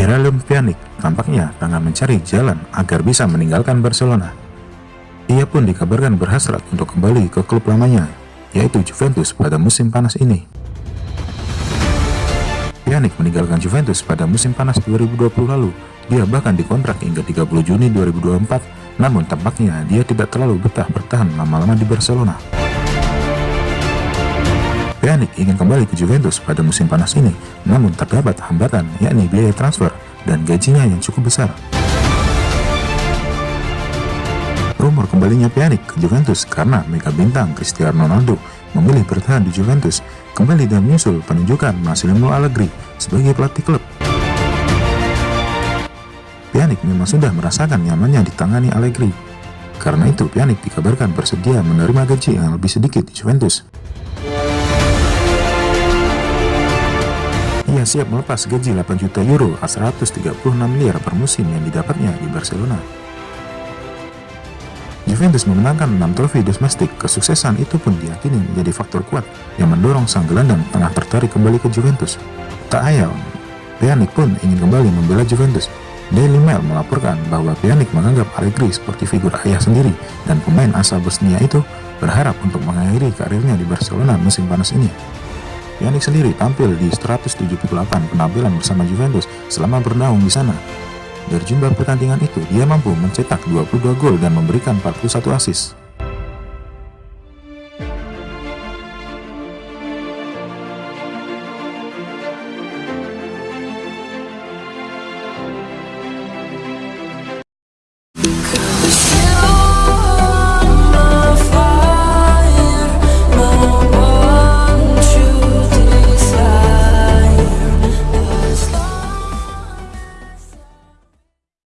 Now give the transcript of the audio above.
Miralem Pjanic tampaknya tengah mencari jalan agar bisa meninggalkan Barcelona. Ia pun dikabarkan berhasrat untuk kembali ke klub lamanya, yaitu Juventus pada musim panas ini. Pjanic meninggalkan Juventus pada musim panas 2020 lalu. Dia bahkan dikontrak hingga 30 Juni 2024, namun tampaknya dia tidak terlalu betah bertahan lama-lama di Barcelona. Pjanic ingin kembali ke Juventus pada musim panas ini, namun terdapat hambatan yakni biaya transfer dan gajinya yang cukup besar. Rumor kembalinya Pjanic ke Juventus karena mega bintang Cristiano Ronaldo memilih bertahan di Juventus kembali dan menyusul penunjukan Massimiliano Allegri sebagai pelatih klub. Pjanic memang sudah merasakan nyamannya ditangani Allegri. Karena itu Pjanic dikabarkan bersedia menerima gaji yang lebih sedikit di Juventus. Ia siap melepas gaji 8 juta euro atau 136 miliar per musim yang didapatnya di Barcelona. Juventus memenangkan 6 trofi domestik, kesuksesan itu pun diyakini menjadi faktor kuat yang mendorong sang gelandang tengah tertarik kembali ke Juventus. Tak ayal, Pjanic pun ingin kembali membela Juventus. Daily Mail melaporkan bahwa Pjanic menganggap Allegri seperti figur ayah sendiri dan pemain asal Bosnia itu berharap untuk mengakhiri karirnya di Barcelona musim panas ini. Pjanic sendiri tampil di 178 penampilan bersama Juventus selama bernaung di sana. Dari jumlah pertandingan itu, dia mampu mencetak 22 gol dan memberikan 41 assist.